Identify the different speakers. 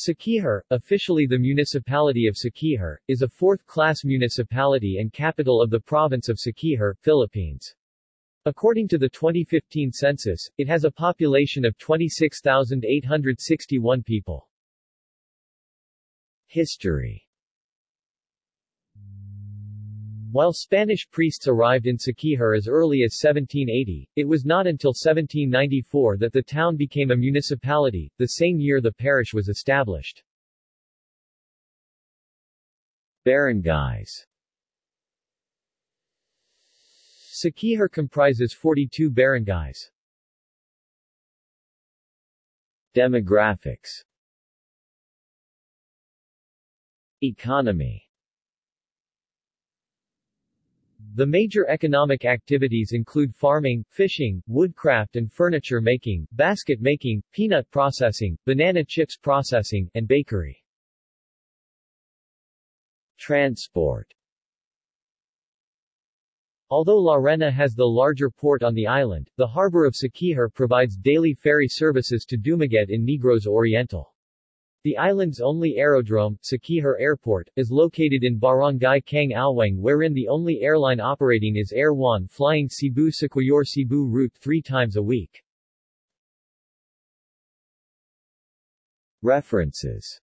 Speaker 1: Siquijor, officially the municipality of Siquijor, is a fourth-class municipality and capital of the province of Siquijor, Philippines. According to the 2015 census, it has a population of 26,861 people. History While Spanish priests arrived in Siquijor as early as 1780, it was not until 1794 that the town became a municipality, the same year the parish was established. Barangays Siquijor comprises 42 barangays. Demographics Economy the major economic activities include farming, fishing, woodcraft and furniture making, basket making, peanut processing, banana chips processing, and bakery. Transport Although Larena has the larger port on the island, the harbor of Siquijor provides daily ferry services to Dumaguete in Negros Oriental. The island's only aerodrome, Siquijor Airport, is located in Barangay Cang-alwang wherein the only airline operating is Air Juan flying Cebu-Siquijor-Cebu route three times a week. References